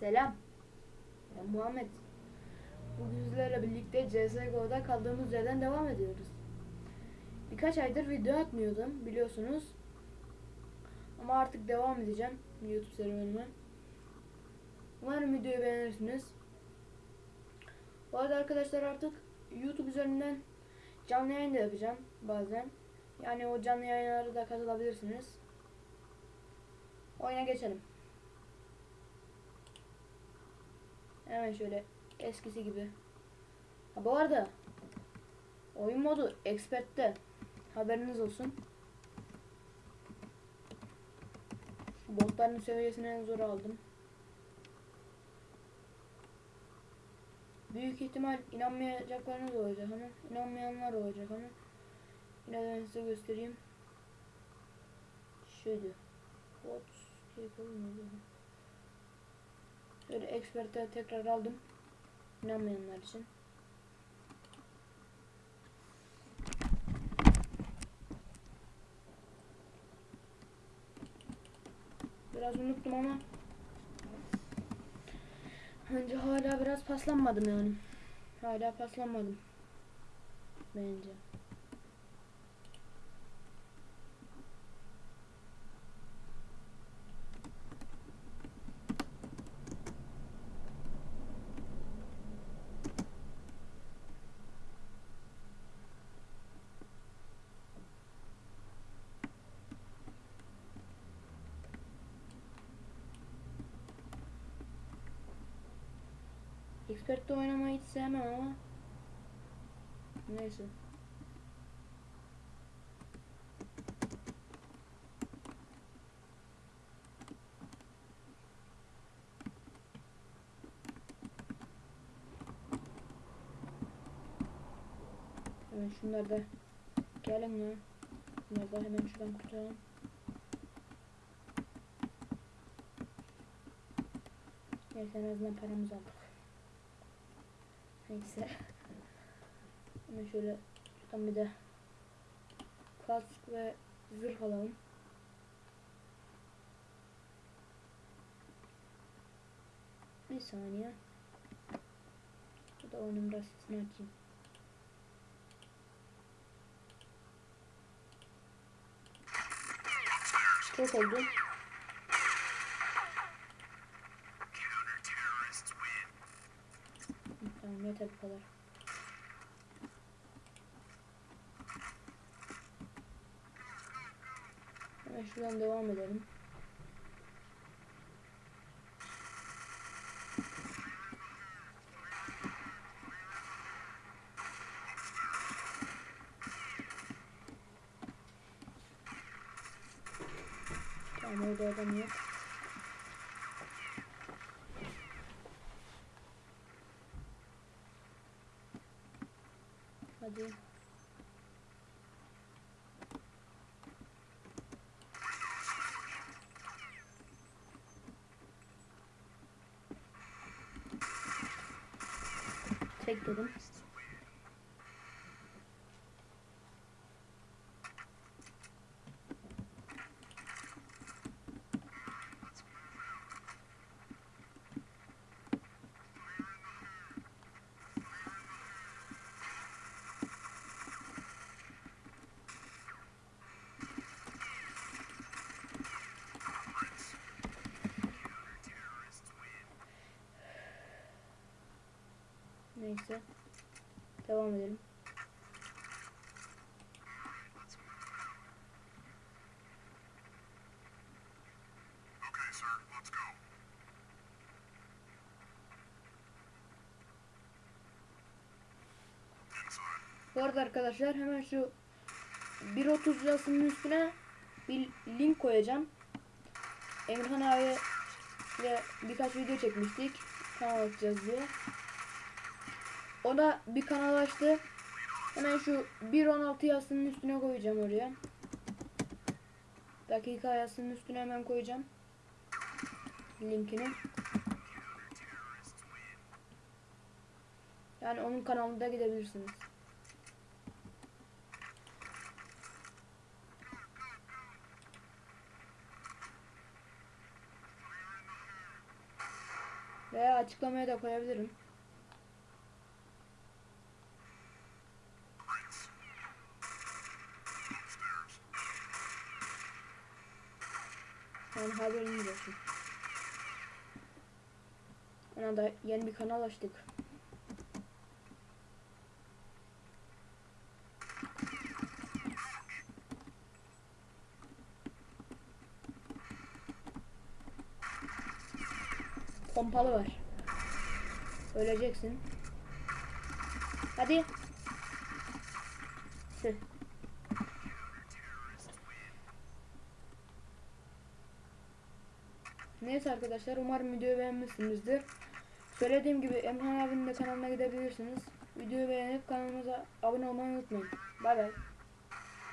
Selam. Ben Muhammed. Bugün sizlerle birlikte CSGO'da kaldığımız yerden devam ediyoruz. Birkaç aydır video atmıyordum biliyorsunuz. Ama artık devam edeceğim YouTube serüvenime. Umarım videoyu beğenirsiniz. Bu arada arkadaşlar artık YouTube üzerinden canlı yayın da yapacağım bazen. Yani o canlı yayınlara da katılabilirsiniz. Oyuna geçelim. Hemen şöyle eskisi gibi. Ha bu arada oyun modu expert'te haberiniz olsun. Botların seviyesini en zor aldım. Büyük ihtimal inanmayacaklarınız olacak ama inanmayanlar olacak ama yine ben size göstereyim. Şöyle. Bot capable Şöyle expert'e tekrar aldım. İnanmayanlar için. Biraz unuttum ama Bence hala biraz paslanmadım yani. Hala paslanmadım. Bence. Expert'te oynamayı hiç sevmem ama neyse. Hemen şunları da gelin ya. Bunları da hemen şuradan kurtaralım. Neyse en azından paramızı aldık. Neyse. Hemen şöyle şuradan bir de kask ve zırh alalım. Bir saniye. Bu da onun sesini açayım. Çok oldu. Tamam yeter bu kadar. Hemen şuradan devam edelim. Tamam orada adam yok. Hadi. Tek. Neyse. Devam edelim. Bu arada arkadaşlar hemen şu 1.30 yazısının üstüne bir link koyacağım. Emirhan abi ile birkaç video çekmiştik. Kanal açacağız diye. O da bir kanal açtı. Hemen şu 1.16 yazısının üstüne koyacağım oraya. Dakika yazısının üstüne hemen koyacağım. Linkini. Yani onun kanalında gidebilirsiniz. Veya açıklamaya da koyabilirim. Yani haberiniz olsun. Ona da yeni bir kanal açtık. Pompalı var. Öleceksin. Hadi. Tüh. Neyse arkadaşlar umarım videoyu beğenmişsinizdir. Söylediğim gibi Emrah abinin de kanalına gidebilirsiniz. Videoyu beğenip kanalımıza abone olmayı unutmayın. Bay bay.